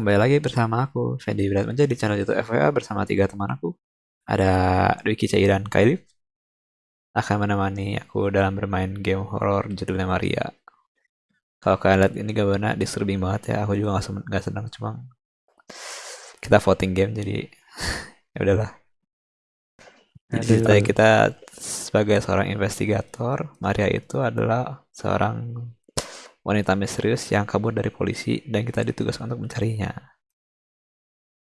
kembali lagi bersama aku, Fendi Bratmanja di channel YouTube FWA bersama tiga teman aku. Ada Dwiki Cai dan Kailif akan menemani aku dalam bermain game horror judulnya Maria. Kalau kalian lihat ini gambarnya disturbing banget ya, aku juga nggak sen- nggak senang cuma kita voting game jadi ya udahlah. Jadi Aduh. ceritanya kita sebagai seorang investigator, Maria itu adalah seorang wanita misterius yang kabur dari polisi dan kita ditugaskan untuk mencarinya.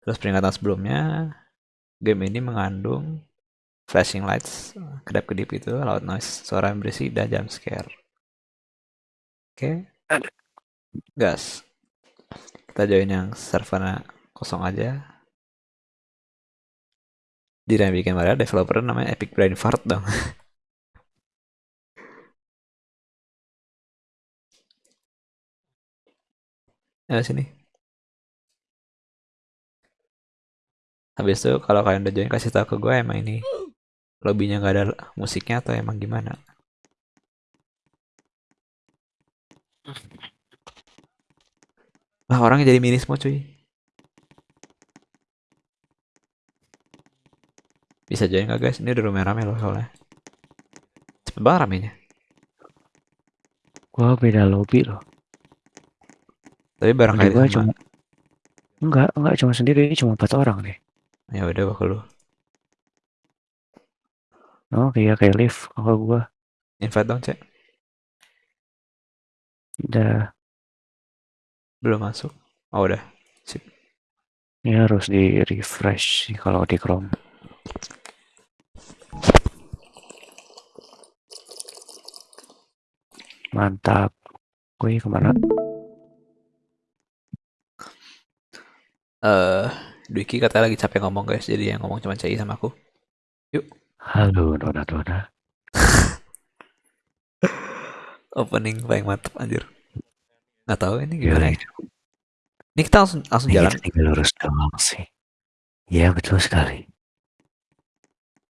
Terus peringatan sebelumnya, game ini mengandung flashing lights, kedap-kedip itu, loud noise, suara yang berisik, dan jump scare. Oke, gas. Kita join yang servernya kosong aja. Jadi yang bikin Maria developer namanya Epic Brain Fart dong. Ya sini. Habis itu kalau kalian udah join kasih tahu ke gue emang ini lobbynya nggak ada musiknya atau emang gimana? Lah orangnya jadi mini semua cuy. Bisa join nggak guys? Ini udah rame-rame loh soalnya. Cepet banget ramenya. Gua beda lobby loh. Tapi bareng Lobby kali gua sama. cuma enggak, enggak cuma sendiri, cuma empat orang deh. Ya udah ke lu. Oh, kayak kayak lift kalau gua Invite dong cek. udah Belum masuk. Oh udah. Sip. ini harus di refresh sih kalau di Chrome. Mantap. Gue ke mana? Eh, Dwiki katanya lagi capek ngomong guys, jadi yang ngomong cuma Cai sama aku. Halo, Nona Nona. Opening paling mantep anjir. Nggak tahu ini Gimana gimana. ya. Ini kita langsung langsung Ini jalan. kita tinggal lurus doang sih. Iya, betul sekali.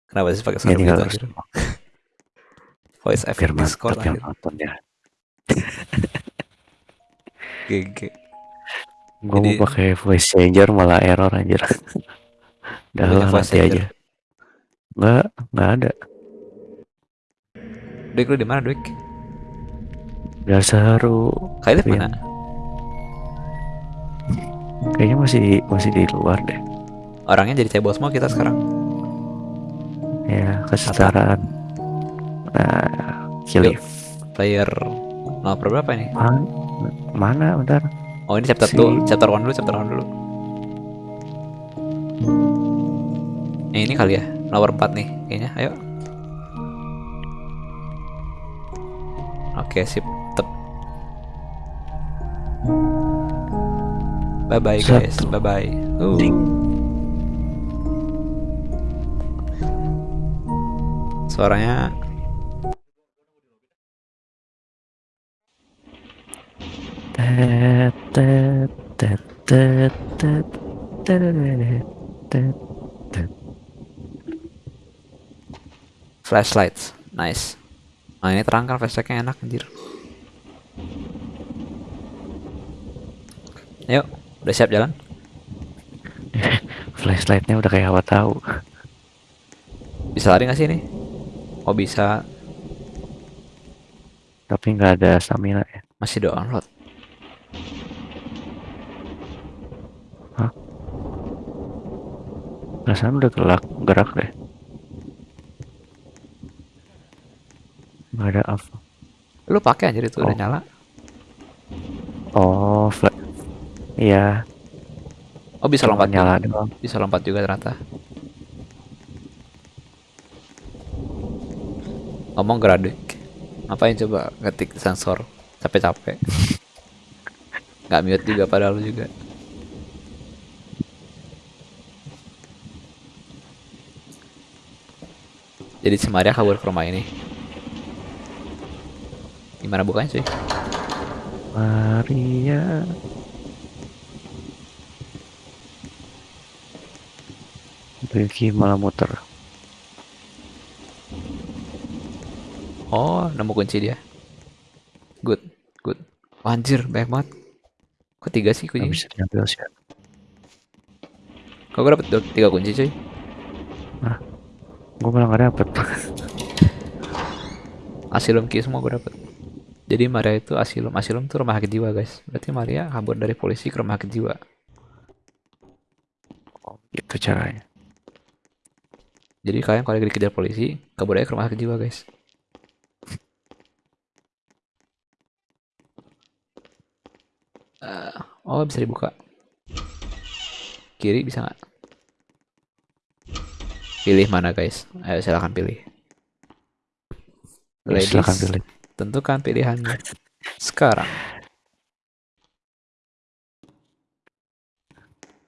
Kenapa sih pakai suara begitu lurus anjir? Voice effect Discord mantap anjir. nontonnya. GG. Gue Jadi- mau pakai voice changer malah error anjir. Udah Pakai lah voice nanti changer. aja. Enggak, enggak ada. Dwik lu di mana? Biar seru. Kailif Iya. mana? Kayaknya masih di, masih di luar deh. Orangnya jadi cebol semua kita sekarang. Ya, kesetaraan. Nah, Yuk. Player nomor berapa ini? Mana? Mana? Bentar. Oh ini chapter Si- 2, chapter 1 dulu, chapter 1 dulu. Yang ini kali ya, nomor 4 nih kayaknya. Ayo. Oke, sip. Tep. Bye bye guys, bye bye. Uh. Suaranya flashlights, nice. Nah ini terang kan flashlightnya enak anjir. Ayo, udah siap jalan? Flashlightnya udah kayak apa tahu. Bisa lari gak sih ini? Oh bisa, Tapi nggak ada stamina ya. masih download. Perasaan udah gelak, gerak deh. Nggak ada apa. Lu pakai anjir itu udah Oh. nyala. Oh, flash. Iya, Oh bisa cuma lompat nyala juga. doang. Bisa lompat juga ternyata. Ngomong gradik. Ngapain coba ngetik sensor capek-capek. Nggak mute juga padahal lu juga. Jadi si Maria kabur ke rumah ini. Gimana bukanya sih? Maria. Ricky malah muter. Oh, nemu kunci dia. Good, good. Oh, anjir, banyak banget. Kok tiga sih kunci? bisa diambil sih. Kok gue dapet tiga kunci cuy? Gue malah nggak dapet. Asilum key semua gue dapet. Jadi Maria itu asilum. Asilum tuh rumah sakit jiwa guys. Berarti Maria kabur dari polisi ke rumah sakit jiwa. Oh, gitu caranya. Jadi kalian kalau dikejar polisi, kabur aja ke rumah sakit jiwa guys. Eh, oh bisa dibuka. Kiri bisa nggak? Pilih mana guys? Ayo silakan pilih. Ya, Ladies, silakan pilih. tentukan pilihannya sekarang.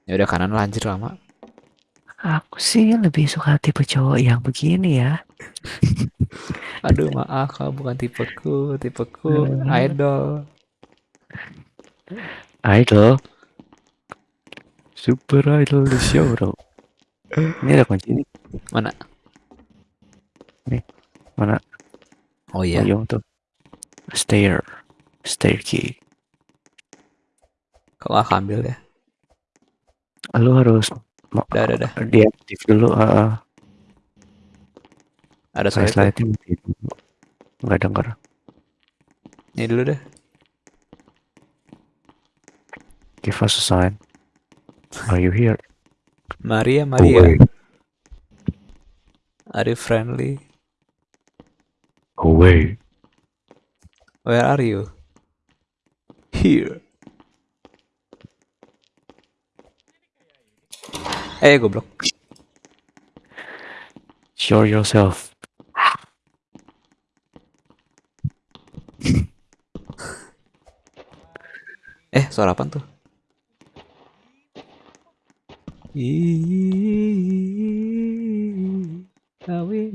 Ya udah kanan lah anjir lama. Aku sih lebih suka tipe cowok yang begini ya. Aduh maaf kau bukan tipeku, tipeku Hmm. idol. Idol. Super Idol the show bro. Ini ada kunci nih. Mana? Nih, mana? Oh iya. Payung tuh. Stair. Stair key. Kok gak ambil ya? Lu harus ma- Udah, udah, udah. diaktif dulu. Uh, Ada flashlightnya mati dulu. Nggak denger. Ini dulu deh. Give us a sign. Are you here? Maria, Away. Maria. Are you friendly? Away. Where are you? Here. Eh, goblok. Show yourself. Eh, suara apa tuh? Ih, Awi,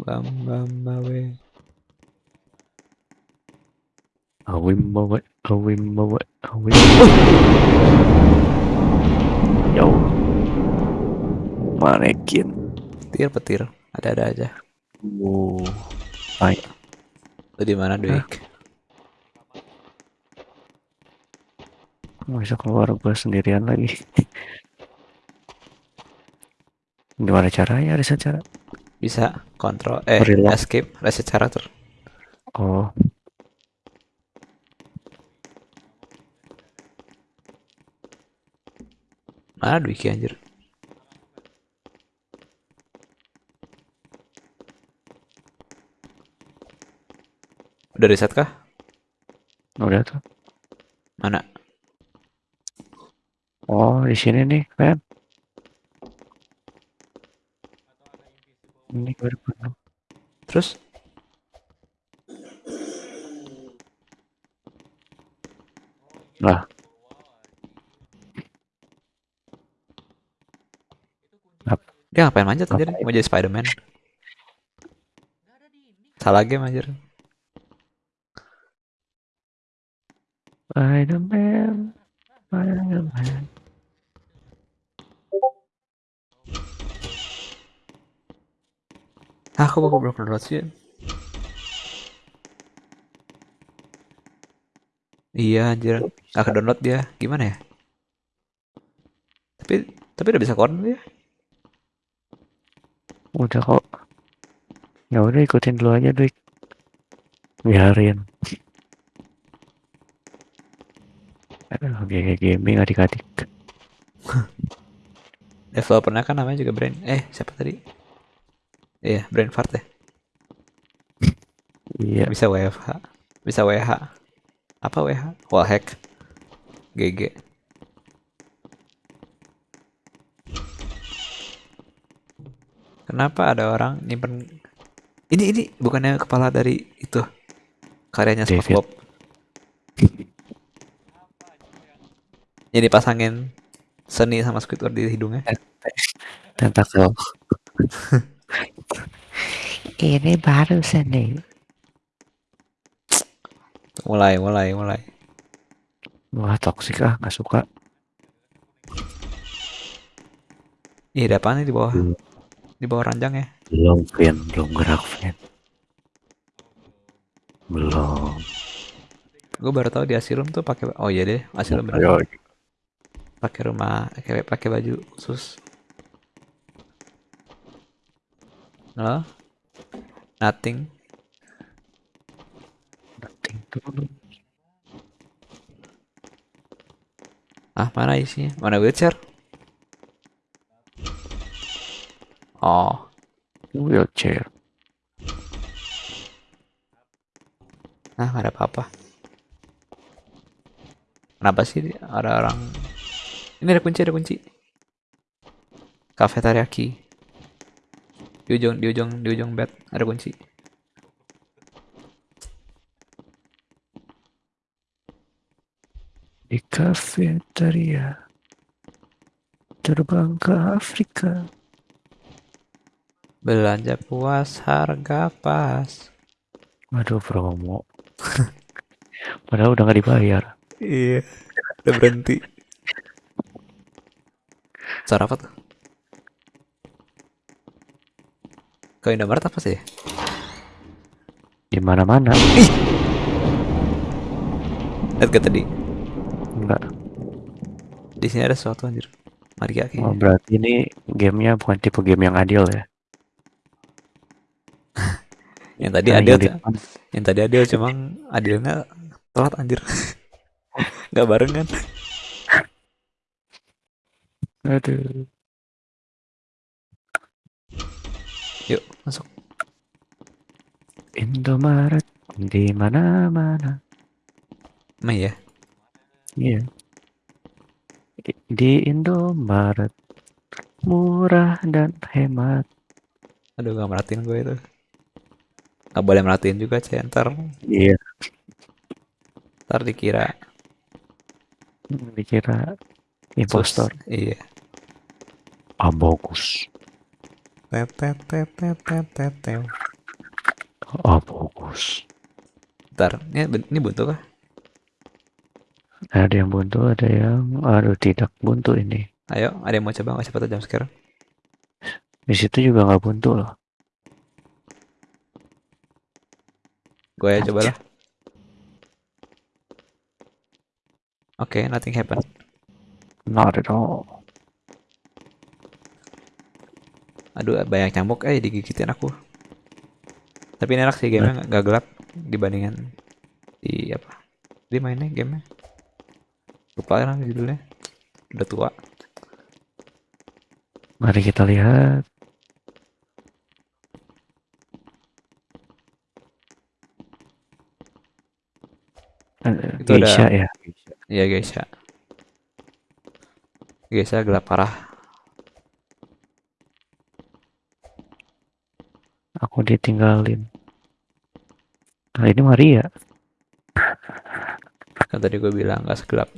bam, bam, bawe. Awim bawa, awim bawa, awim. Yo. Manekin. Petir, petir. Ada-ada aja. Wow. Baik. Lu di mana, Dwik? Bisa keluar gue sendirian lagi. Gimana caranya? Ada cara? Bisa kontrol eh Reload. escape reset karakter. Oh, Mana Dwiki anjir? Udah reset kah? udah tuh. Mana? Oh, di sini nih, kan? Ini baru penuh. Terus? Lah. Dia ngapain manjat anjir? Mau jadi Spiderman? Salah game anjir. Spider-Man, Spider-Man. Aku baru belum download sih. Iya anjir. Gak ke download dia. Gimana ya? Tapi tapi udah bisa koran dia. Udah kok. Ya udah ikutin dulu aja, Dik. Biarin. Aduh, kayak gaming adik-adik. Developernya kan namanya juga Brain. Eh, siapa tadi? Iya, Brain Fart ya. Iya, Bisa WFH. Bisa WH. Apa WH? Wallhack. GG. Kenapa ada orang nyimpen ini ini bukannya kepala dari itu karyanya. SpongeBob. Jadi pasangin seni sama Squidward di hidungnya. tentakel. Ini baru seni. Mulai, mulai, mulai. Wah, toksik ah, nggak suka. Ih, ada apaan nih di bawah? Hmm. Di bawah ranjang ya? Belum, Vin. Belum gerak, Vin. Belum. Gue baru tahu di Asylum tuh pakai Oh iya deh, Asylum bener. Ayo, pakai rumah kayak pakai baju khusus halo nothing. Nothing. Dulu. ah mana isinya? Mana wheelchair? Oh. Wheelchair. nah ada apa-apa. Kenapa sih ada orang? Ini ada kunci ada kunci. Cafe teriyaki di ujung di ujung di ujung bed ada kunci Di kafetaria. Terbang ke Afrika. belanja puas harga pas Waduh promo. Padahal udah nggak dibayar. iya udah berhenti suara apa tuh ke Indomaret apa sih Di mana-mana. lihat gak tadi Enggak. di sini ada sesuatu anjir Maria Oh, kayaknya berarti ini gamenya bukan tipe game yang adil ya. yang tadi Nah, adil yang yang tadi adil cuma adilnya telat anjir nggak barengan Aduh. Yuk masuk Indomaret di mana-mana. emang ya Iya. Di, di Indomaret murah dan hemat. aduh gak merhatiin gue itu nggak boleh merhatiin juga cek ntar Iya. ntar dikira Dikira impostor. iya Ah bagus. Tetet, tetet, tetet, tetet. Ah bagus. ntar ini, buntu kah Ada yang buntu, ada yang aduh tidak buntu ini. ayo ada yang mau coba nggak siapa jam sekarang Di situ juga nggak buntu loh. gue aja coba lah oke nothing happen Not at all. Aduh banyak nyamuk eh digigitin aku. Tapi ini enak sih gamenya nggak nggak gelap dibandingkan di apa di mainnya gamenya. Lupa kan judulnya. Udah tua. Mari kita lihat. Eh, Itu ada- Geisha ya. iya guys ya guys ya gelap parah Aku ditinggalin. Nah ini Maria. kan tadi gue bilang nggak segelap.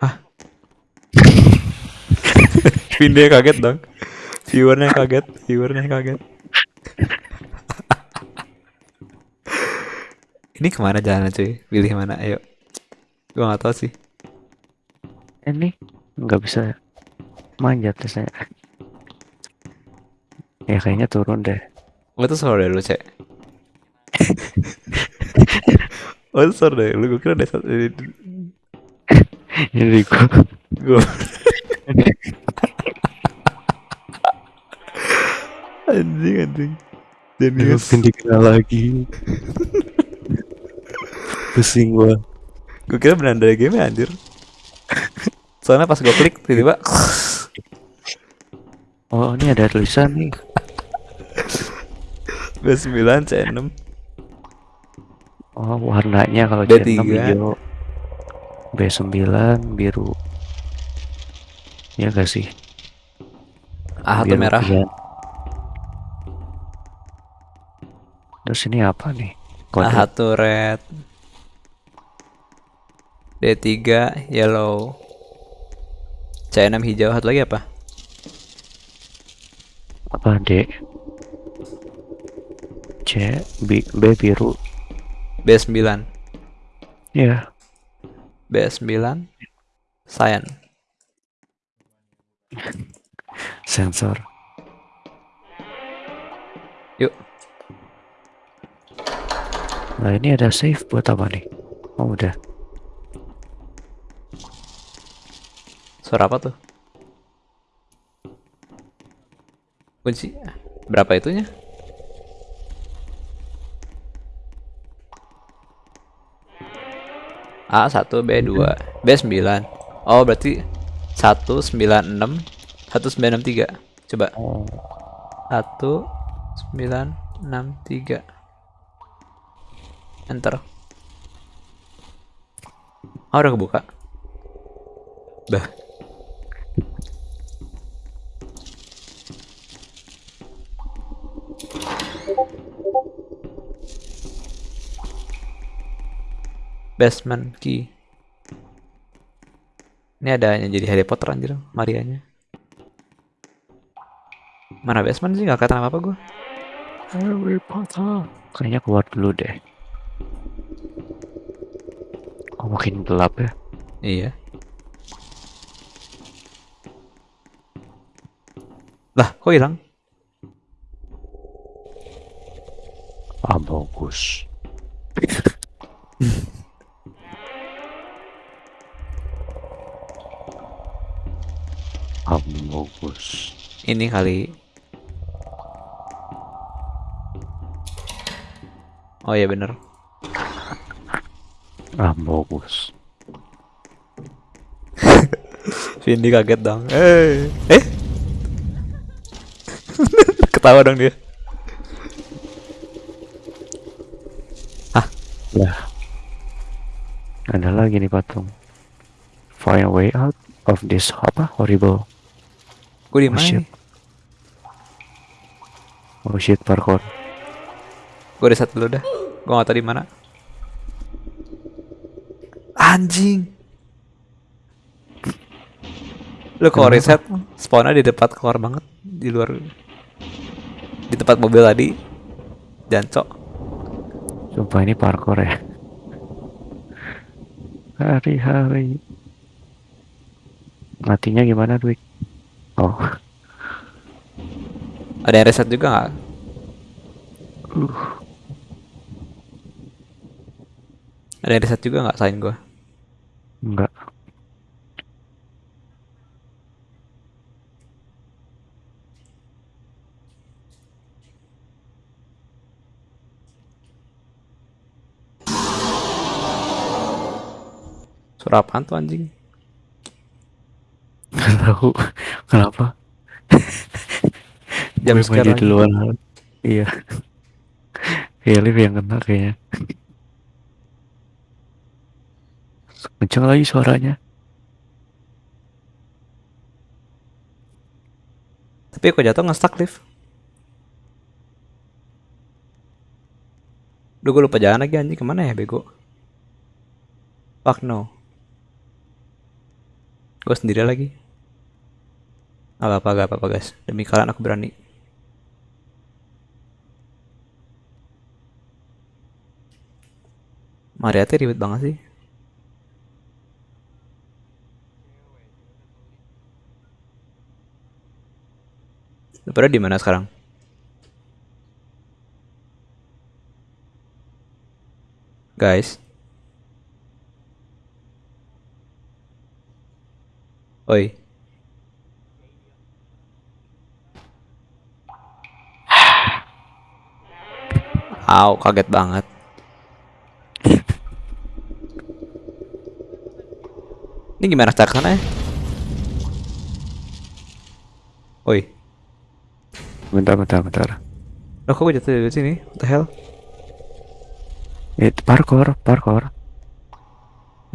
Ah Vinde kaget dong. Viewernya kaget. Viewernya kaget. Ini ke mana jalan cuy? Pilih mana? Ayo. Gue nggak tahu sih. Ini nggak bisa manjat saya. Ya kayaknya turun deh. gue tuh sore lu cek. Oh sore deh lu. Gue kira ada satu Jadi gua. Gue anjing anjing. Jenius Mungkin dikenal lagi. Pusing gua. gue kira beneran dari game anjir. Soalnya pas gue klik tiba-tiba. Oh ini ada tulisan nih. B9 C6 Oh warnanya kalau D3. C6 hijau. B9 biru. Ya gak sih? A1 Biru merah. Terus ini apa nih? Kode. A1 red D3 yellow C6 hijau satu lagi apa apa D C B, B biru. B9 ya. B9 cyan. Sensor. Yuk. Nah ini ada save buat apa nih? Oh udah. Suara apa tuh? Kunci. Berapa itunya? A1, B2, B9. Oh, berarti 196 1963. Coba. Oh, 1963. Enter. Oh, udah kebuka. Bah. Basement key. Ini ada yang jadi Harry Potter anjir, Marianya. Mana basement sih? Gak kelihatan apa-apa gue. Harry Potter. Kayaknya keluar dulu deh. Oh, makin gelap ya. Iya. Lah, kok hilang? Ah, bagus. ah, bagus. Ini kali. Oh iya bener. Ah, bagus. Vindi kaget dong. Eh, eh. Ketawa dong dia. Lah. Ada lagi nih patung. Find a way out of this apa horrible. Gue di Oh, mana shit. nih? Oh shit parkour. Gue reset dulu dah. Gue gak tau di mana. Anjing. Lu kalau Kenapa? reset spawnnya di depan keluar banget di luar di tempat mobil tadi. Jancok. Sumpah ini parkour ya. Hari-hari. Matinya gimana, Dwik? Oh, Ada yang reset juga nggak? uh, Ada yang reset juga nggak selain gue? enggak. Suara apaan tuh anjing? Nggak tahu kenapa. Jam Gue sekarang. duluan. Iya. Iya, Liv yang kena kayaknya. Kenceng lagi suaranya. Tapi kok jatuh nge-stuck lift? Duh gue lupa jalan lagi anjing ke mana ya bego? Fuck no. Gue sendiri lagi. Gak apa-apa, gak apa-apa guys. Demi kalian aku berani. Mariati ribet banget sih. Lu pada di mana sekarang? Guys. Oi. Au, kaget banget. Ini gimana cara ke sana ya? Oi. Bentar, bentar, bentar. Loh kok gue jatuh dari sini? What the hell? Itu parkour, parkour.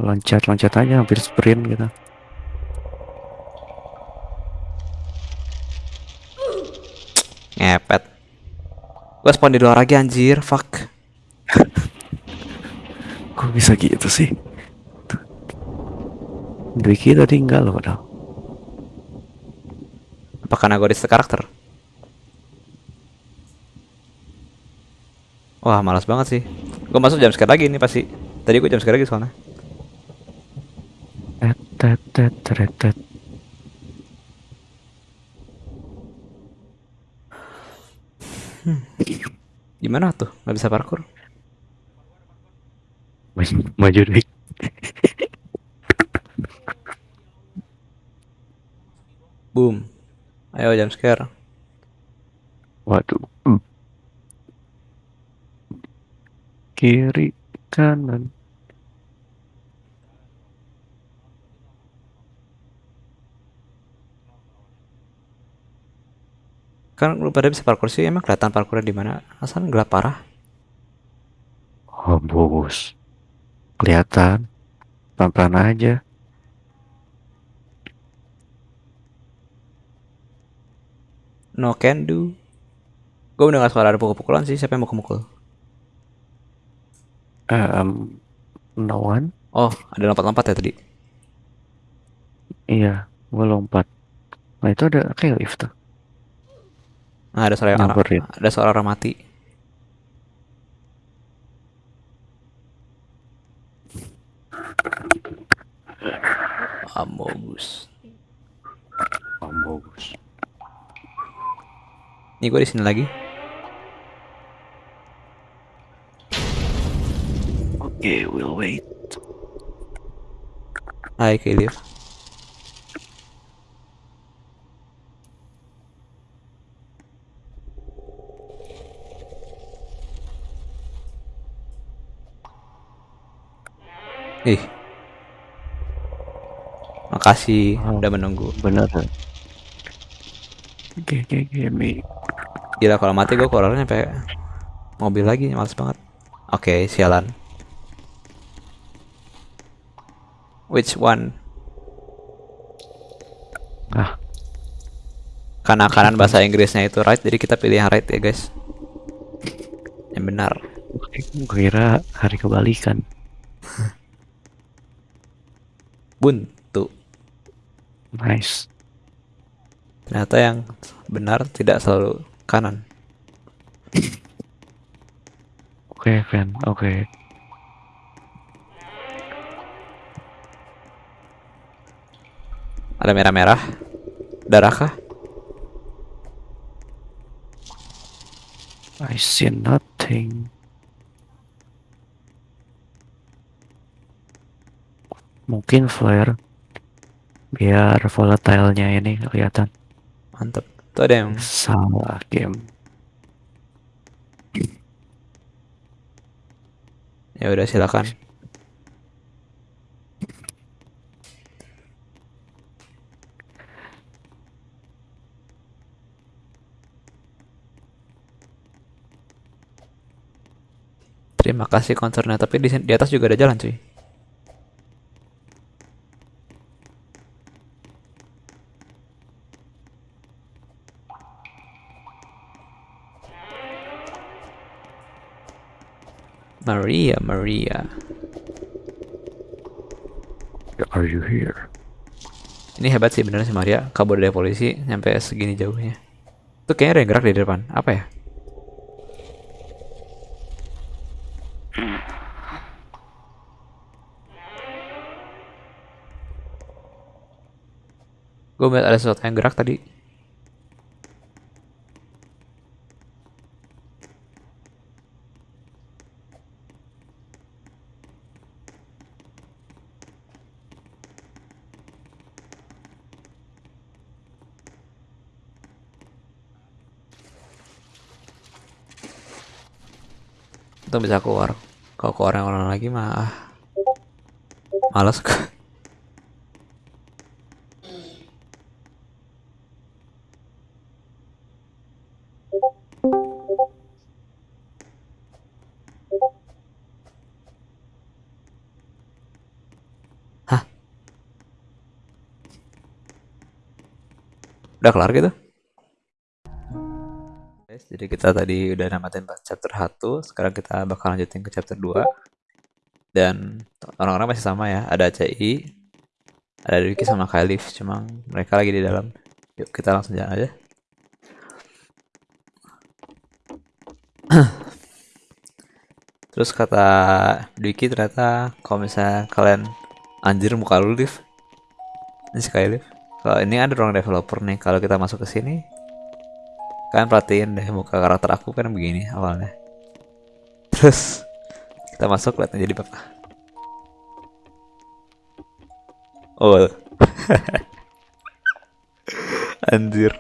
Loncat, loncat aja hampir sprint gitu. Ngepet. Gue spawn di luar lagi anjir, fuck. Kok bisa gitu sih? Dwiki tadi enggak loh padahal. Apa karena gue karakter? Wah, malas banget sih. Gue masuk jam sekali lagi ini pasti. Tadi gue jam sekali lagi soalnya. Tet, tet, tet, tet, Gimana tuh? Gak bisa parkour? Maju, maju Dwik. Boom. Ayo jam scare. Waduh. Hmm. Kiri, kanan. Kan lu pada bisa parkour sih, emang kelihatan parkournya di mana? Asal gelap parah. Oh, bos. Kelihatan. Pelan-pelan aja. No can do. Gue mendengar suara ada pukul-pukulan sih, siapa yang mau mukul? Um, no one? Oh, ada lompat-lompat ya tadi. Iya, gue lompat. Nah itu ada kayak lift tuh. Nah, ada suara orang, Nyamperin. ada suara orang mati. Amogus. Bagus. Nih gue di sini lagi. Oke, we'll wait. Hai Kelif. Ih. Makasih Wow. udah menunggu. Bener. Oke, oke, oke, mi. Gila kalau mati gue keluarnya sampai mobil lagi, males banget. Oke, sialan. Which one? Ah, Karena kanan bahasa Inggrisnya itu right, jadi kita pilih yang right ya guys. Yang benar. oke, gue kira hari kebalikan. Buntu. Nice. Ternyata yang benar tidak selalu kanan. Oke, Fen. Oke. Ada merah-merah. Darah kah? I see nothing. Mungkin flare biar volatile-nya ini kelihatan. Mantep. Tuh ada yang Salah game. ya udah silakan. Terima kasih konsernya, tapi di, di atas juga ada jalan cuy. Maria, Maria. Are you here? Ini hebat sih bener sih Maria, kabur dari polisi nyampe segini jauhnya. Tuh kayaknya ada yang gerak di depan. Apa ya? Gue melihat ada sesuatu yang gerak tadi. Itu bisa keluar. Kalau keluar yang orang lagi mah ah, males. Hah? Udah kelar gitu? Jadi kita tadi udah namatin chapter 1, sekarang kita bakal lanjutin ke chapter 2. Dan orang-orang masih sama ya, ada CI, ada Ricky sama Khalif, cuma mereka lagi di dalam. Yuk kita langsung jalan aja. Terus kata Dwiki ternyata kalau misalnya kalian anjir muka lu lift ini Skylift kalau ini ada ruang developer nih kalau kita masuk ke sini kalian perhatiin deh muka karakter aku kan begini awalnya terus kita masuk lihat jadi bapak oh Anjir.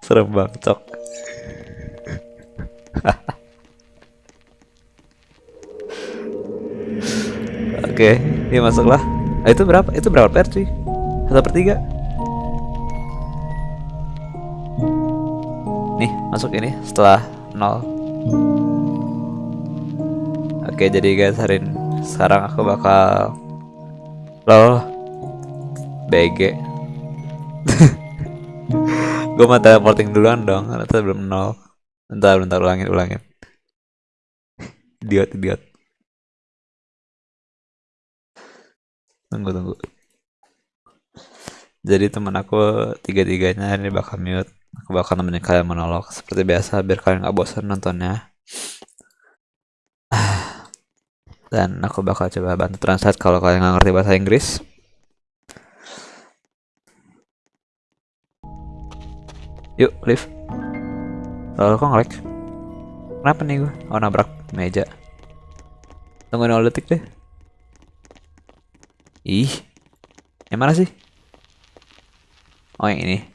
Serem banget, cok. Oke, ini masuklah. Ah, itu berapa? Itu berapa per cuy? Satu per tiga. Masuk ini setelah nol. Oke, jadi guys, hari ini sekarang aku bakal lol BG. Gue mau teleporting duluan dong, karena belum nol. Bentar, bentar ulangin, ulangin. Idiot, idiot. Tunggu, tunggu. Jadi teman aku tiga-tiganya ini bakal mute. Aku bakal nemenin kalian monolog seperti biasa biar kalian gak bosan nontonnya. Dan aku bakal coba bantu translate kalau kalian nggak ngerti bahasa Inggris. Yuk, live. Lalu kok ngelag? Kenapa nih gue? Oh nabrak meja. Tunggu 0 detik deh. Ih, yang mana sih? Oh yang ini.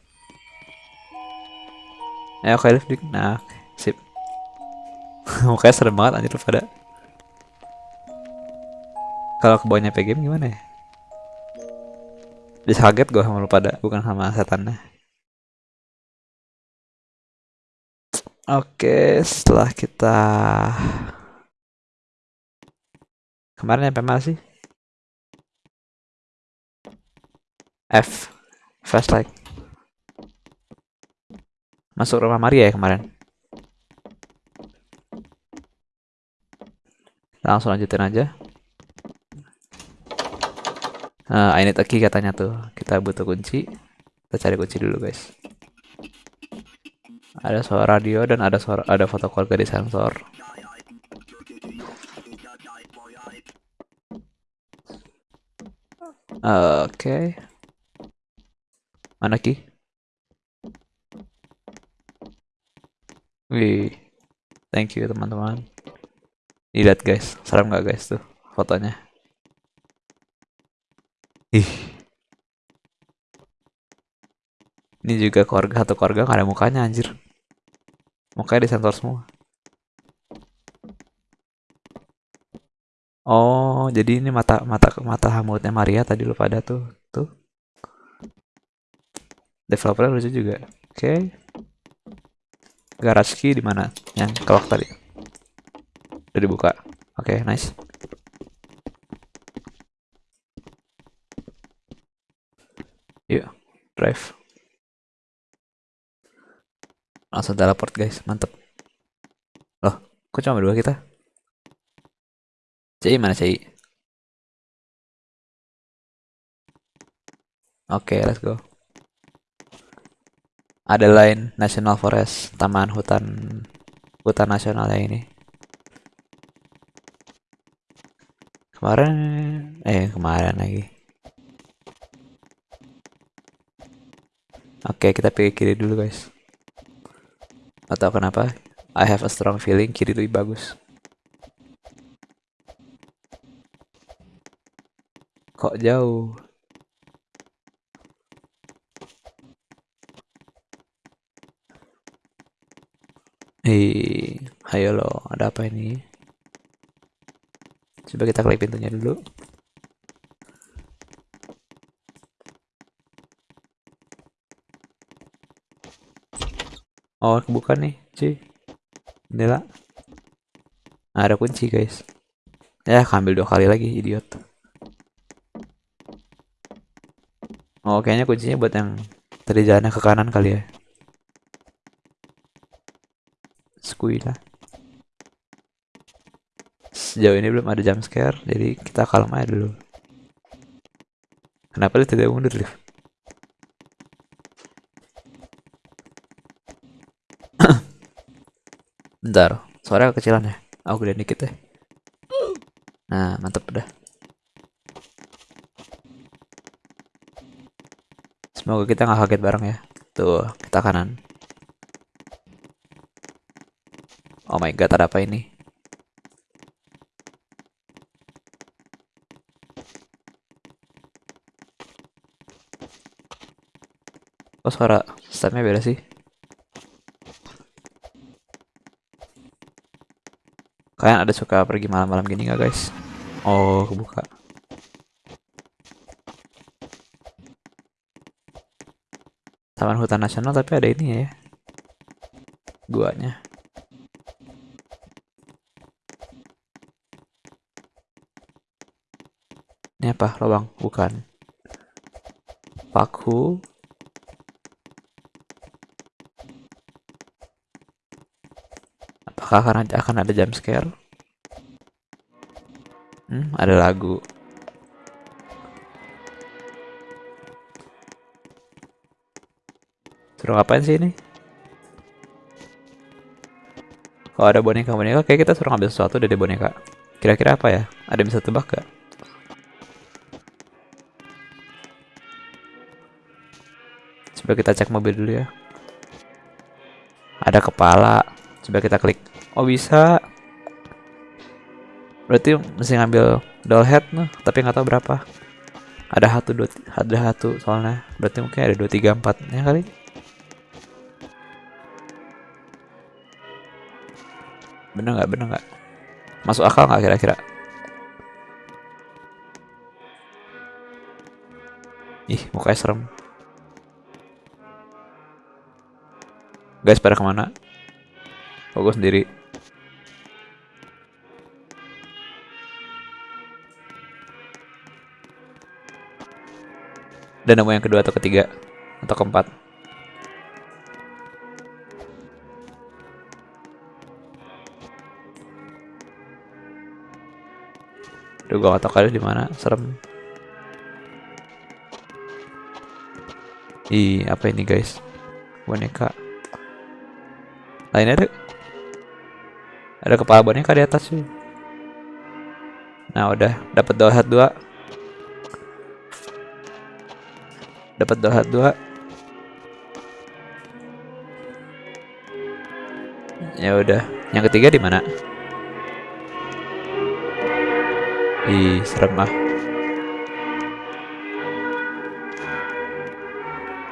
Ayo oke live dik. Nah, sip. Mukanya serem banget anjir lu pada. Kalau ke bawahnya game gimana ya? Bisa kaget gue sama lu pada, bukan sama setannya. Oke, setelah kita kemarin sampai mana sih? F flashlight masuk rumah Maria ya kemarin. Langsung lanjutin aja. Ini a key katanya tuh. Kita butuh kunci. Kita cari kunci dulu guys. Ada suara radio dan ada suara ada foto keluarga di sensor. Oke. Mana ki wih. Thank you teman-teman. Lihat guys. Serem nggak guys tuh fotonya? Ih. Ini juga keluarga atau keluarga nggak ada mukanya anjir. Mukanya disensor semua. Oh jadi ini mata mata mata mulutnya Maria tadi lu pada tuh tuh. Developernya lucu juga. Oke. okay. Garage key di mana? Yang kelok tadi. Udah dibuka. Oke okay, nice. Yuk drive. Langsung teleport guys. Mantep. Loh kok cuma berdua kita? CI mana CI oke okay, let's go ada lain National Forest taman hutan hutan nasional yang ini. Kemarin eh kemarin lagi. Oke kita pilih kiri dulu guys. Atau kenapa. I have a strong feeling kiri lebih bagus. Kok jauh Hei, ayo lo, ada apa ini? Coba kita klik pintunya dulu. Oh, kebuka nih, cuy. Jendela. Nah, ada kunci, guys. Ya, ambil dua kali lagi, idiot. Oh, kayaknya kuncinya buat yang tadi jalannya ke kanan kali ya. Lah. Sejauh ini belum ada jump scare, jadi kita kalem aja dulu. Kenapa dia tidak mundur, Liv? Bentar, suara kecilan ya. Aku gedein dikit deh. Nah, mantep udah. Semoga kita nggak kaget bareng ya. Tuh, kita kanan. Oh my god, ada apa ini? Oh suara stepnya beda sih. Kalian ada suka pergi malam-malam gini nggak guys? Oh kebuka. Taman Hutan Nasional tapi ada ini ya. Guanya. Apa? Lubang? Bukan. Paku. Apakah akan ada, akan ada jump scare? Hmm, ada lagu. Suruh ngapain sih ini? Kalau ada boneka-boneka, kayak kita suruh ngambil sesuatu dari boneka. Kira-kira apa ya? Ada yang bisa tebak gak? Coba kita cek mobil dulu ya. Ada kepala. Coba kita klik. Oh bisa. Berarti mesti ngambil doll head nih, tapi nggak tahu berapa. Ada satu dua, ada satu soalnya. Berarti mungkin ada dua tiga empat ya kali. Bener nggak? Bener nggak? Masuk akal nggak kira-kira? Ih, mukanya serem. Guys, pada ke mana? Oh, gue sendiri. Dan nemu yang kedua atau ketiga atau keempat. Duh, gua gak tau kali di mana, serem. Ih, apa ini guys? Boneka. Nah ini ada kepala boneka di atas sih. Nah udah dapat dua hat dua. Dapat dua hat dua. Ya udah. Yang ketiga di mana? Ih, serem ah.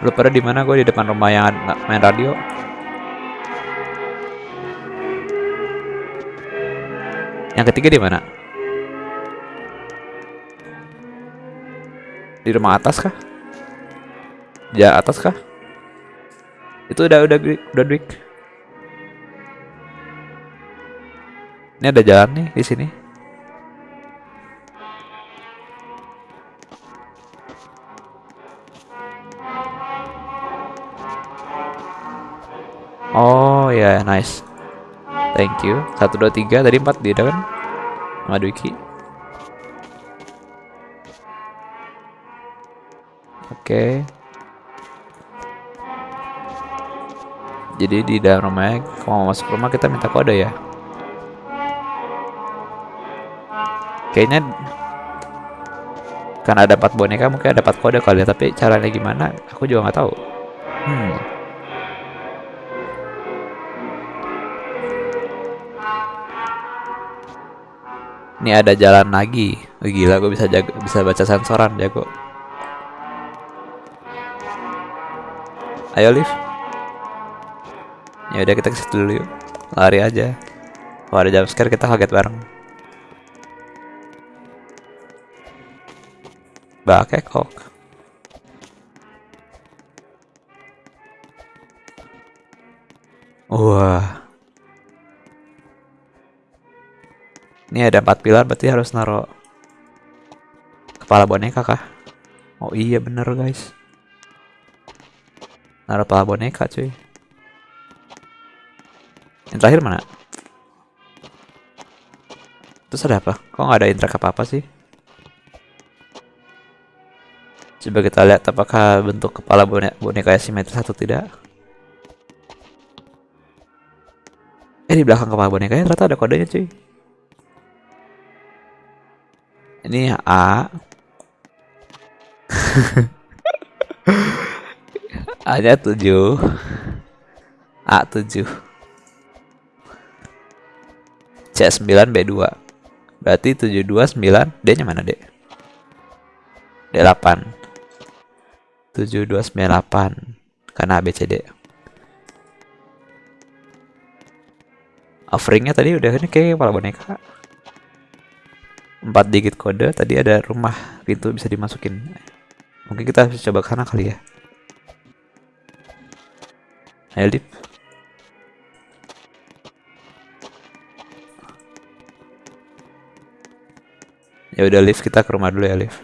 Lu pada di mana? Gue di depan rumah yang main radio. Yang ketiga di mana? Di rumah atas kah? Di atas kah? Itu udah udah udah Dwik. Ini ada jalan nih di sini. Oh ya, nice. Thank you. Satu dua tiga tadi empat dia kan? Sama. Oke. Jadi di dalam rumahnya, kalau mau masuk rumah kita minta kode ya. Kayaknya karena ada empat boneka mungkin ada empat kode kali ya, tapi caranya gimana? Aku juga nggak tahu. Ini ada jalan lagi. Gila, gue bisa jago, bisa baca sensoran jago. Ayo lift. Ya udah kita ke situ dulu yuk. Lari aja. Kalau ada jump scare kita kaget bareng. Bakekok. Wah. Ini ada empat pilar berarti harus naro kepala boneka kah? Oh iya bener guys. Naro kepala boneka cuy. Yang terakhir mana? Terus ada apa? Kok nggak ada interact apa-apa sih? Coba kita lihat apakah bentuk kepala boneka, boneka simetris atau tidak. Eh di belakang kepala bonekanya ternyata ada kodenya cuy. Ini A. A-nya 7. A7. C9 B2. Berarti 729 D-nya mana, D? D8. 7298. karena ABCD offeringnya tadi udah ini kayak kepala boneka 4 digit kode tadi ada rumah pintu bisa dimasukin. Mungkin kita harus coba ke sana kali ya. Ayo Lip ya udah lift kita ke rumah dulu ya lift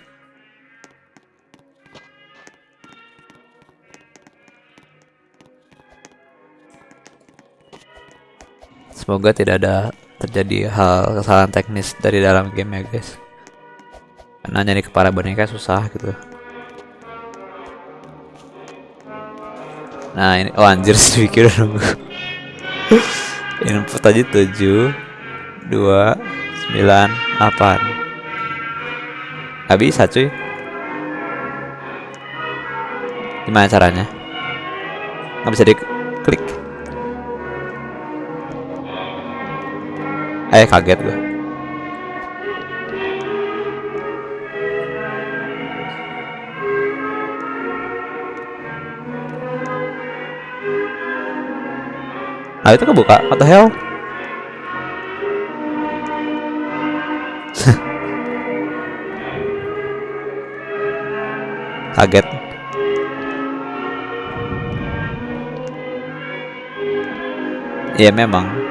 semoga tidak ada terjadi hal kesalahan teknis dari dalam game ya guys. Karena nyari kepala boneka susah gitu. Nah ini oh anjir sedikit udah nunggu. Input aja 7 2 9 8 Gak bisa cuy. Gimana caranya? Gak bisa diklik Eh kaget gue Nah itu kebuka. What the hell? Kaget. Ya memang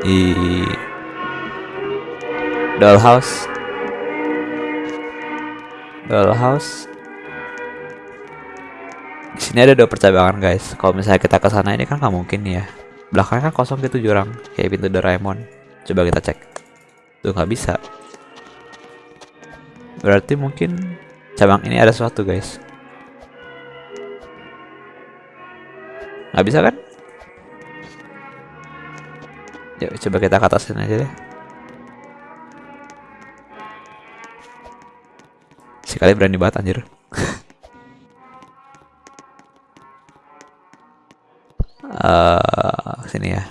di dollhouse. Dollhouse. Di sini ada dua percabangan guys. Kalau misalnya kita ke sana ini kan nggak mungkin ya. Belakangnya kan kosong gitu jurang. Kayak pintu Doraemon. Coba kita cek. Tuh nggak bisa. Berarti mungkin cabang ini ada sesuatu guys. Nggak bisa kan Yuk coba kita ke atasin aja deh. Sekali berani banget anjir. uh, sini ya.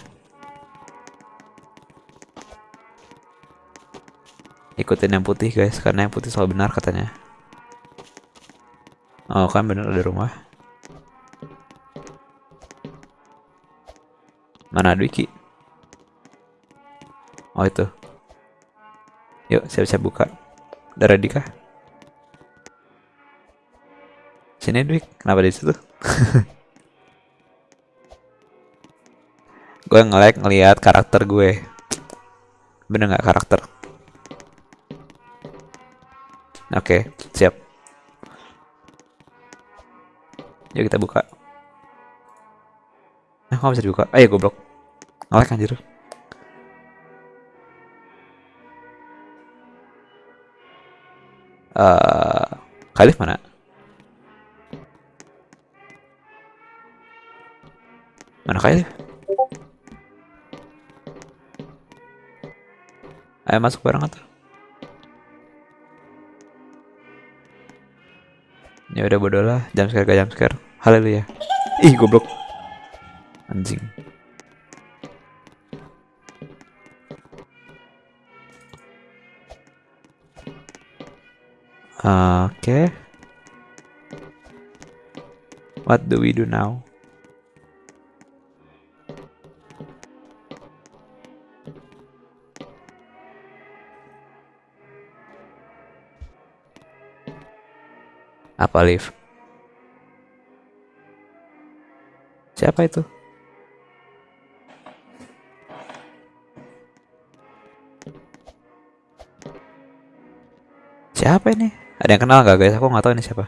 Ikutin yang putih guys, karena yang putih selalu benar katanya. Oh kan bener ada rumah. Mana Dwiki? Oh itu. Yuk siap-siap buka. Udah ready kah? Sini Dwik, kenapa di situ? gue nge-like ngeliat karakter gue. Bener nggak karakter? Oke, siap. Yuk kita buka. Nah, kok bisa dibuka? Ayo goblok. Nge-like anjir. Uh, Khalif mana? Mana Khalif? Ayo masuk bareng atau? Ya udah bodoh lah, jam scare gak jam scare. Haleluya. Ih, goblok. Anjing. Okay. What do we do now? Apa live? Siapa itu? Siapa ini? Ada yang kenal gak guys? Aku nggak tahu ini siapa.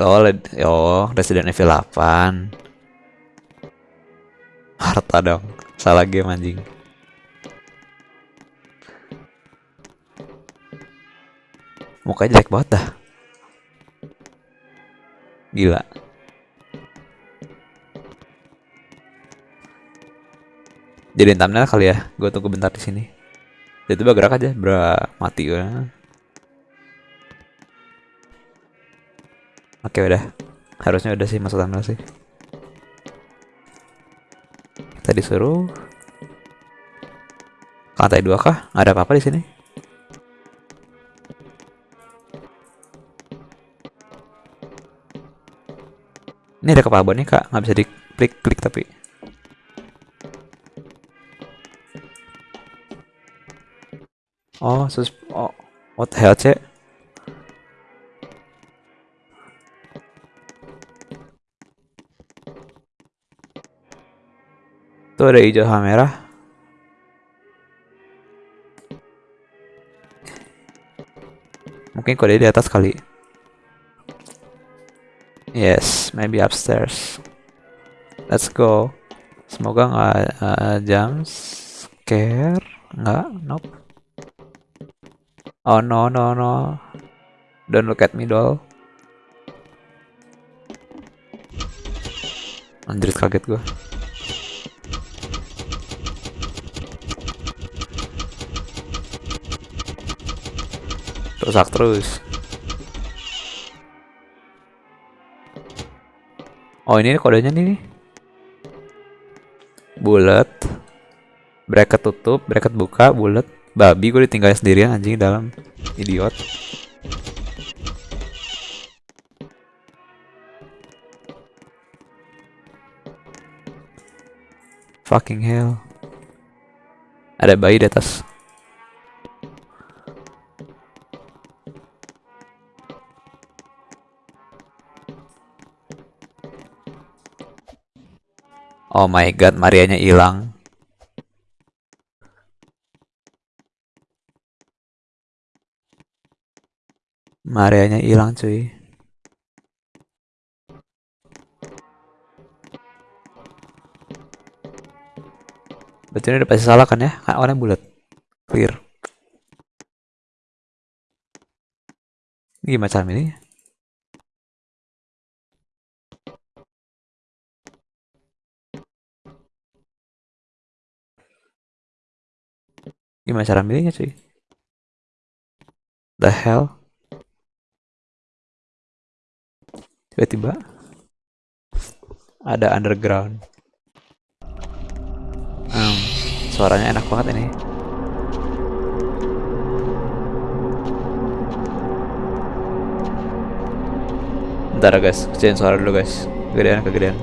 Oh, oh Resident Evil 8. Harta dong. Salah game anjing. Mukanya jelek banget dah. Gila. Jadiin thumbnail kali ya. Gue tunggu bentar di sini. Jadi tiba gerak aja, bra mati gue. Oke udah, harusnya udah sih masuk thumbnail sih. Kita disuruh lantai dua kah? Ada apa-apa di sini? Ini ada kepala kak, nggak bisa diklik klik tapi. Oh, sus oh, what the hell cek? Tuh ada hijau sama merah. Mungkin kode di atas kali. Yes, maybe upstairs. Let's go. Semoga nggak uh, jam scare. Nggak, nope. Oh no no no. Don't look at me doll. Anjir kaget gue. Rusak terus. Oh ini kodenya nih. Bulat. Bracket tutup, bracket buka, bulat. Babi gue ditinggal sendirian anjing dalam. Idiot. Fucking hell. Ada bayi di atas. Oh my god, Marianya hilang. Marianya hilang cuy. Berarti ini udah pasti salah kan ya? Kan warnanya bulat. Clear. Ini gimana cara ini? Gimana cara milihnya cuy? The hell? Tiba-tiba ada underground. Hmm, suaranya enak banget ini. Bentar guys, kecilin suara dulu guys. Kegedean, kegedean.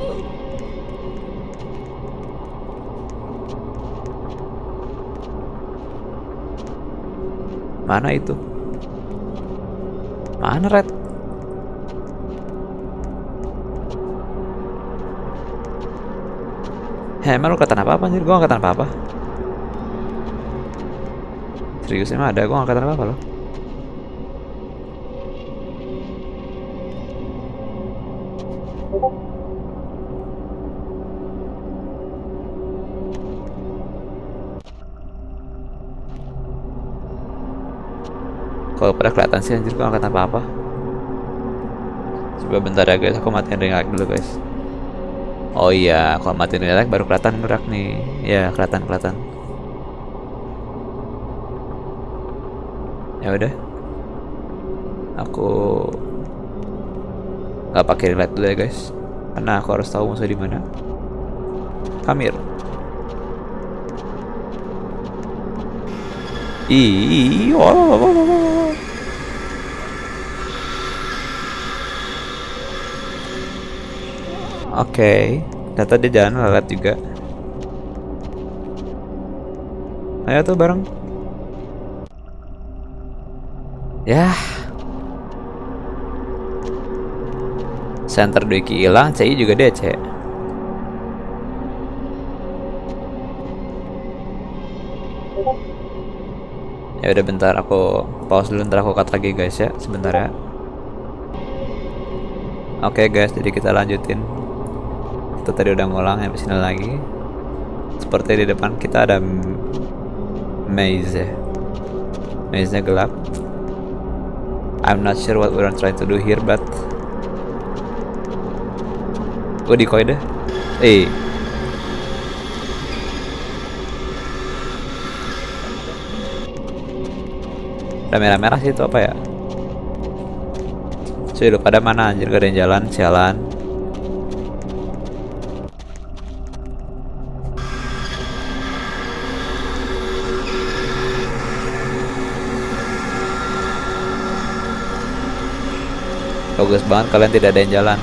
Mana itu? Mana Red? Heh, emang lu kelihatan apa-apa anjir? Gua gak kelihatan apa-apa. Serius emang ada, gua gak kelihatan apa-apa loh. Kalau pada kelihatan sih anjir gua kelihatan apa-apa. Coba bentar ya guys, aku matiin ring light dulu guys. Oh iya, kalau matiin light baru kelihatan gerak nih. Ya, kelihatan kelihatan. Ya udah. Aku nggak pakai light dulu ya guys. Karena aku harus tahu musuh di mana. Kamir. Ih, oh, oh, oh, oh, oh. Oke, okay. ternyata dia jalan lelet juga. Ayo tuh bareng. Ya. Center Deki hilang, CI juga DC. Ya udah bentar aku pause dulu ntar aku cut lagi guys ya sebentar ya. Oke okay guys, jadi kita lanjutin. Kita tadi udah ngulang sini lagi. Seperti di depan kita ada maze ya. Maze-nya gelap. I'm not sure what we're trying to do here, but gue di deh. Eh, Ada merah-merah sih itu apa ya? Cuy lu pada mana anjir gak ada yang jalan sialan Bagus banget kalian tidak ada yang jalan.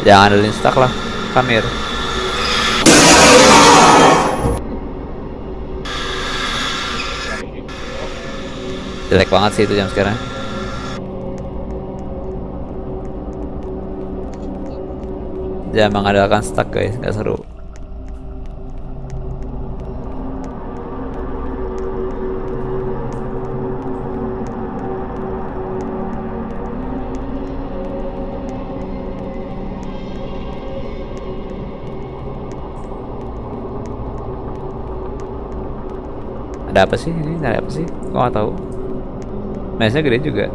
Ya, Jangan ada lah, Kamir. Jelek banget sih itu jam sekarang. Jangan mengandalkan stuck guys, nggak seru. Ada apa sih ini? Ada apa sih? Kok nggak tahu? Mesnya gede juga.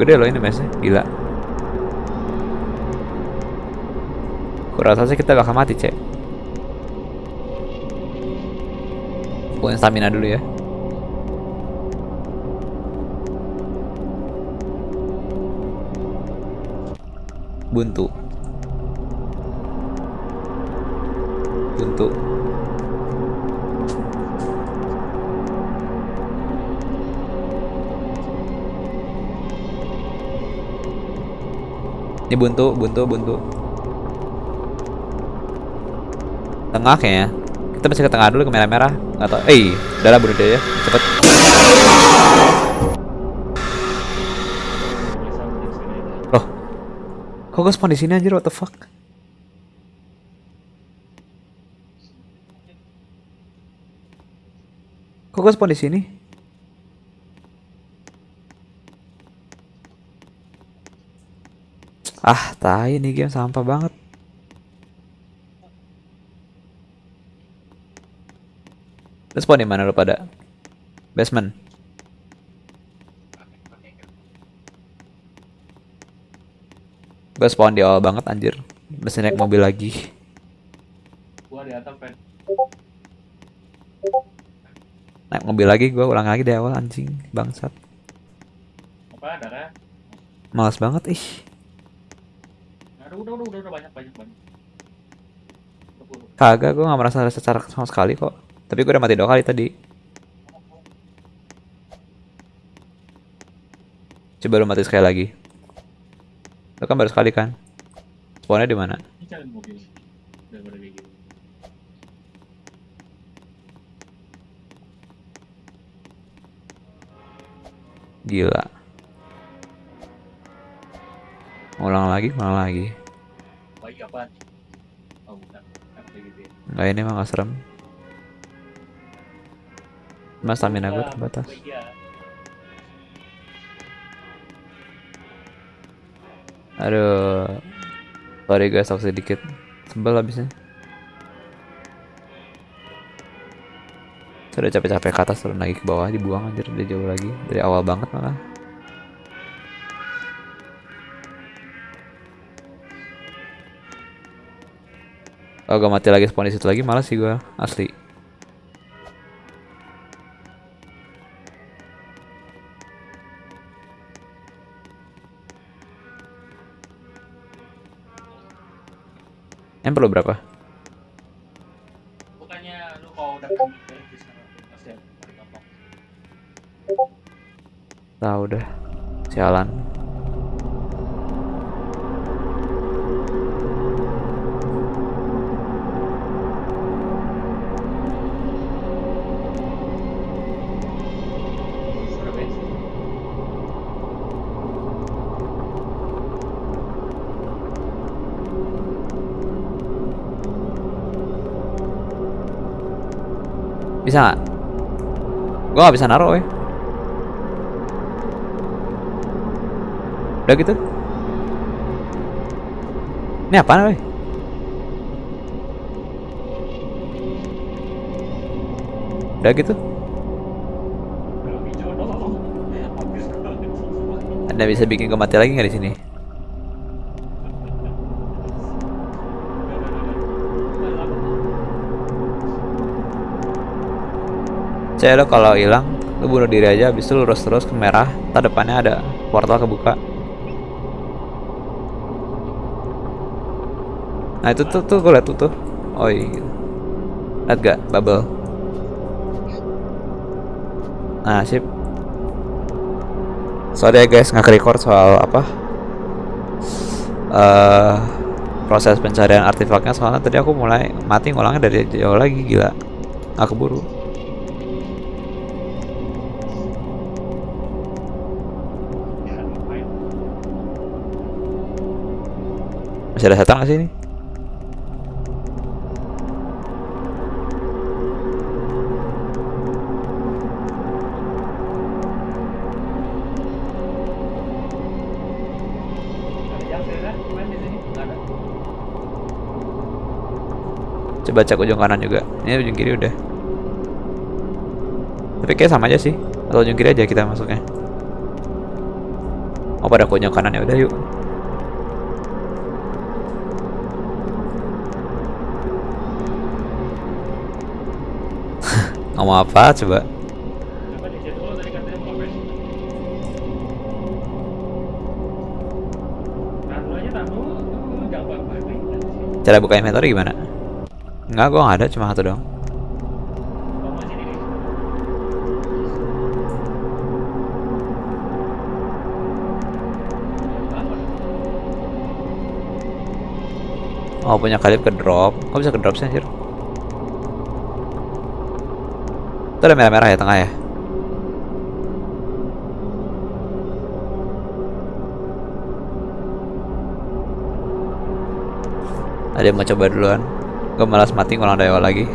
Gede loh ini mesnya, gila. Kurasa sih kita bakal mati, cek. Punya stamina dulu ya. Buntu. Buntu. Ini buntu, buntu, buntu. Tengah kayaknya. Kita mesti ke tengah dulu ke merah-merah. Nggak tahu. Eh, udah lah bunuh dia ya. Cepet. Loh. Kok gue spawn di sini anjir? What the fuck? Kok gue spawn di sini? Ah, tai nih game sampah banget. Lu spawn di mana lu pada? Basement. Gue spawn di awal banget anjir. Mesti naik mobil lagi. Gua di atas pen. Naik mobil lagi gue ulang lagi dari awal anjing bangsat. Apa darah? Males banget ih. Aduh, udah, udah, udah, udah banyak, banyak, banyak. Udah, udah. Kagak gue gak merasa ada secara sama sekali kok. Tapi gue udah mati dua kali tadi. Coba lu mati sekali lagi. Lu kan baru sekali kan? Spawnnya di mana? Gila. Ulang lagi, ulang lagi. Gitu ya. Ini mah gak serem. Mas stamina gue terbatas. baik ya. Aduh. Sorry guys, aku sedikit sebel habisnya. Sudah capek-capek ke atas turun lagi ke bawah dibuang anjir udah jauh lagi dari awal banget malah. Oh gak mati lagi spawn di situ lagi malas sih gua asli. Yang perlu berapa? Bukannya lu kalau udah. Tahu udah. Sialan. Bisa nggak? Gua nggak bisa naruh, weh. Udah gitu. Ini apaan, weh? Udah gitu. Anda bisa bikin mati lagi nggak di sini? Cek lo kalau hilang, lu bunuh diri aja, habis itu lurus terus ke merah, ntar depannya ada portal kebuka. Nah itu tuh tuh gue liat tuh tuh. Oh iya. Liat gak bubble? Nah sip. Soalnya guys nggak record soal apa? eh proses pencarian artefaknya soalnya tadi aku mulai mati ngulangnya dari jauh lagi gila. Nggak keburu. Masih ada setan sini. Coba cek ujung kanan juga. Ini ujung kiri udah. Tapi kayak sama aja sih. Atau ujung kiri aja kita masuknya. Oh pada ujung kanan ya udah yuk. Tuh, gampang banget. Cara buka inventory gimana? Enggak, gua nggak ada, cuma satu dong. Apa? Oh punya kalib ke drop. Kok bisa ke drop sih anjir? Itu ada merah-merah ya tengah ya? Ada yang mau coba duluan? Gue malas mati ngulang dari awal lagi.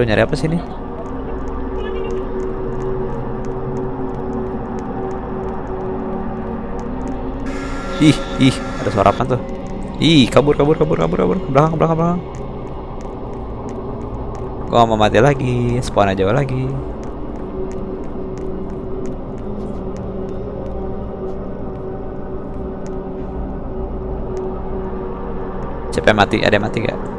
Suruh nyari apa sih ini? Ih, ih, ada suara apa tuh? Ih, kabur, kabur, kabur, kabur, kabur, ke belakang, ke belakang, ke belakang. Gua mau mati lagi, spawn aja lagi. Siapa mati? Ada yang mati gak?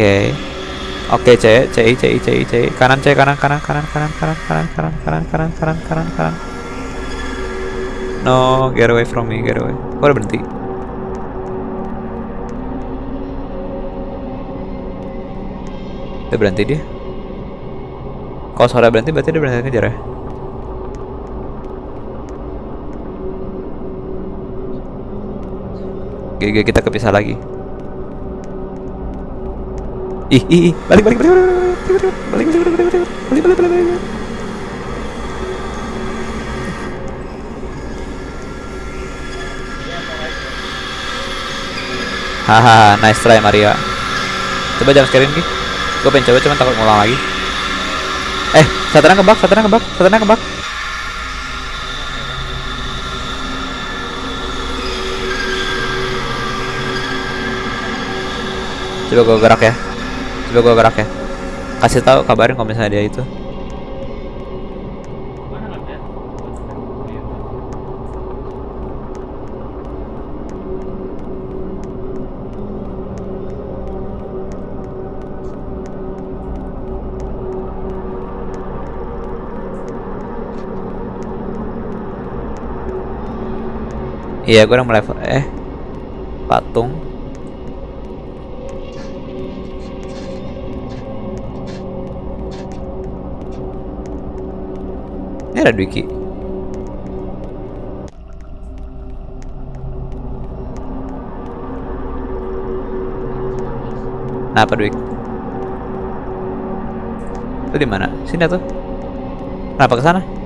Oke. Oke, C, C, C, C, C. Kanan C, kanan, kanan, kanan, kanan, kanan, kanan, kanan, kanan, kanan, kanan, kanan, kanan. No, get away from me, get away. Kok udah berhenti? Udah berhenti dia. Kalau suara berhenti berarti dia berhenti ngejar ya? GG kita kepisah lagi. Ih, ih, ih, balik, balik, balik, balik, balik, balik, balik, balik, balik, balik, balik, balik, balik. Haha, nice try Maria. Coba jam sekarang Ki. Gue pengen coba cuman takut ngulang lagi. Eh, satannya kebak, satannya kebak, satannya kebak. Coba gue gerak ya. Coba gue gerak ya. Kasih tahu kabarin kalau misalnya dia itu. Iya, gue udah mulai eh patung. Ada Dwiki. Nah, apa Dwik? Itu di mana? Sini tuh. Kenapa ke sana?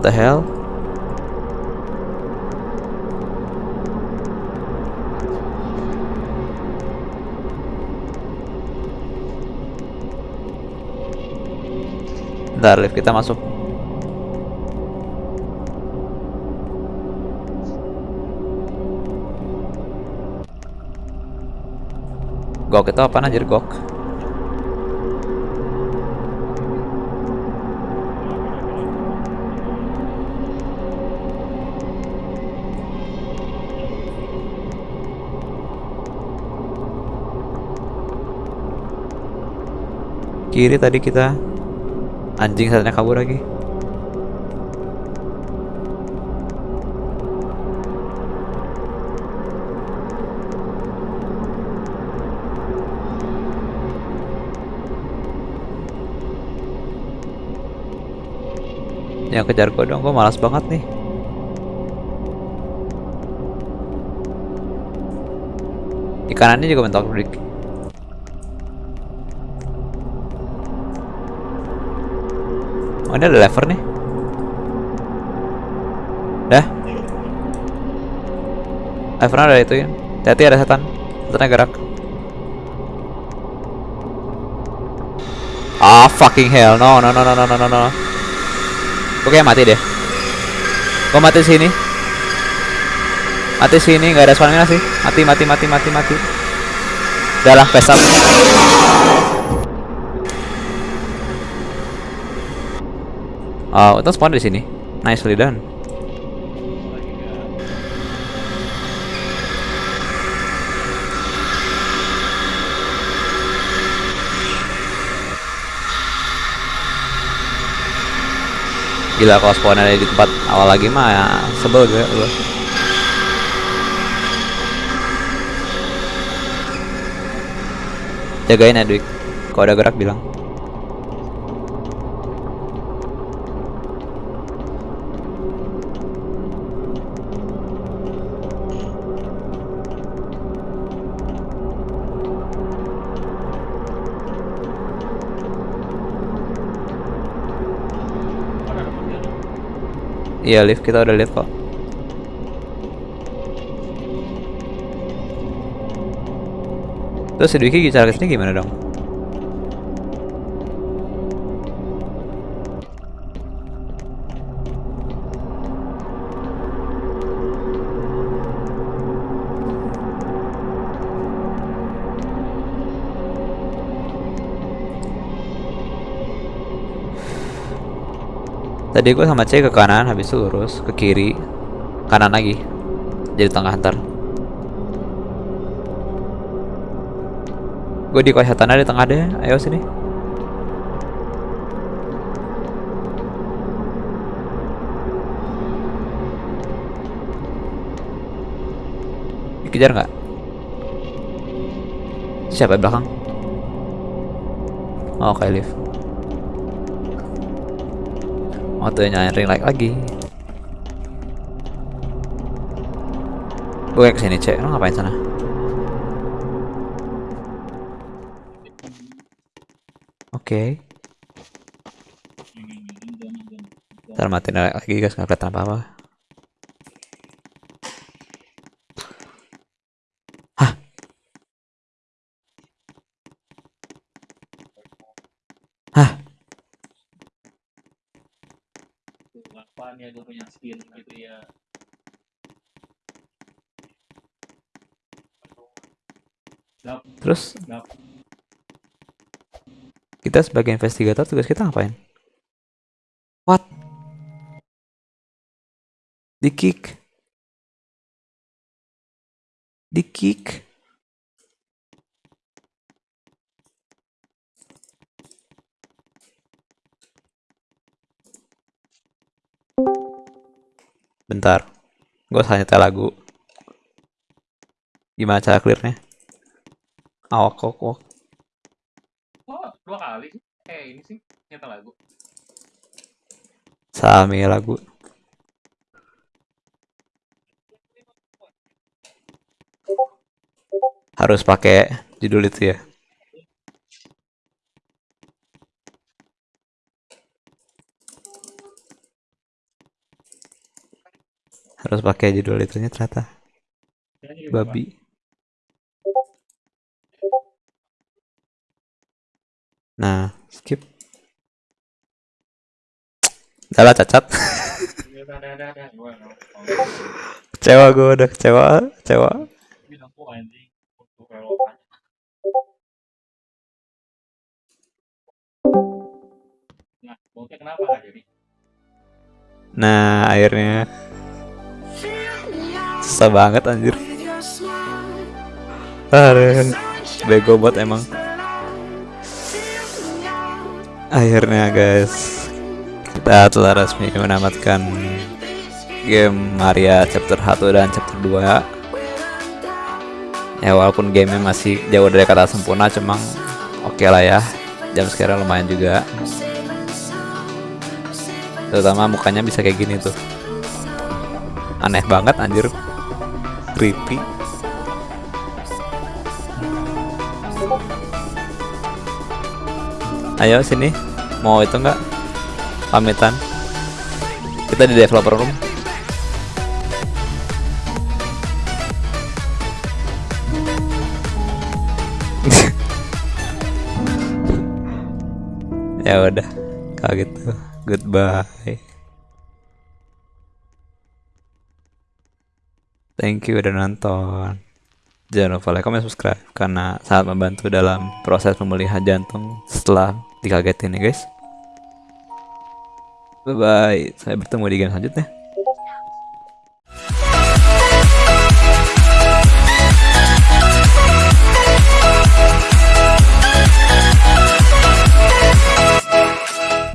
What the hell? Bentar, lift kita masuk. Gok itu apa anjir gok? Kiri tadi kita anjing satunya kabur lagi. Yang kejar gue dong, gue malas banget nih. Di kanannya juga mentok break. Oh, ini ada lever nih. Dah. Levernya ada itu ya. Hati-hati ada setan. Setannya gerak. Ah, oh, fucking hell. No, no, no, no, no, no, no. Oke, mati deh. Gua mati sini. Mati sini, nggak ada suaranya sih. Mati, mati, mati, mati, mati. Udah lah. Oh, itu spawn di sini. Nicely done. Gila kalau spawn ada di tempat awal lagi mah ya sebel gue lu. Jagain ya Dwik. Kalau ada gerak bilang. Iya lift kita udah lihat kok. Terus si Dwiki cara ke sini gimana dong? Tadi gue sama C ke kanan, habis itu lurus ke kiri, kanan lagi, jadi tengah ntar. Gue di tanah di tengah deh, ayo sini. Dikejar nggak? Siapa belakang? Oh, kayak lift. Nyalain ring light lagi. Gue ke sini cek, lo ngapain sana? Oke, ntar matiin lagi guys, nggak kelihatan apa-apa. Hah? Hah? Apaan skill gitu ya. Terus kita sebagai investigator tugas kita ngapain? What? Di kick? Di kick? Bentar, gue salah nyetel lagu. Gimana cara clearnya? Awak kok kok. Oh, dua kali. Eh, ini sih nyata lagu. Salah milih lagu. Harus pakai judul itu ya. harus pakai judul itunya ternyata. Babi. Nah skip. Salah cacat. Kecewa gue udah kecewa kecewa. Nah, akhirnya susah banget anjir. Aduh, bego buat emang. Akhirnya guys, kita telah resmi menamatkan game Maria chapter 1 dan chapter 2 ya walaupun gamenya masih jauh dari kata sempurna cuma oke lah ya. Jam sekarang lumayan juga. Terutama mukanya bisa kayak gini tuh. Aneh banget anjir creepy. Ayo sini. Mau itu enggak pamitan. Kita di developer room. Ya udah kalau gitu goodbye thank you udah nonton. Jangan lupa like comment subscribe karena sangat membantu dalam proses pemulihan jantung setelah dikagetin ya guys. Bye bye saya bertemu di game selanjutnya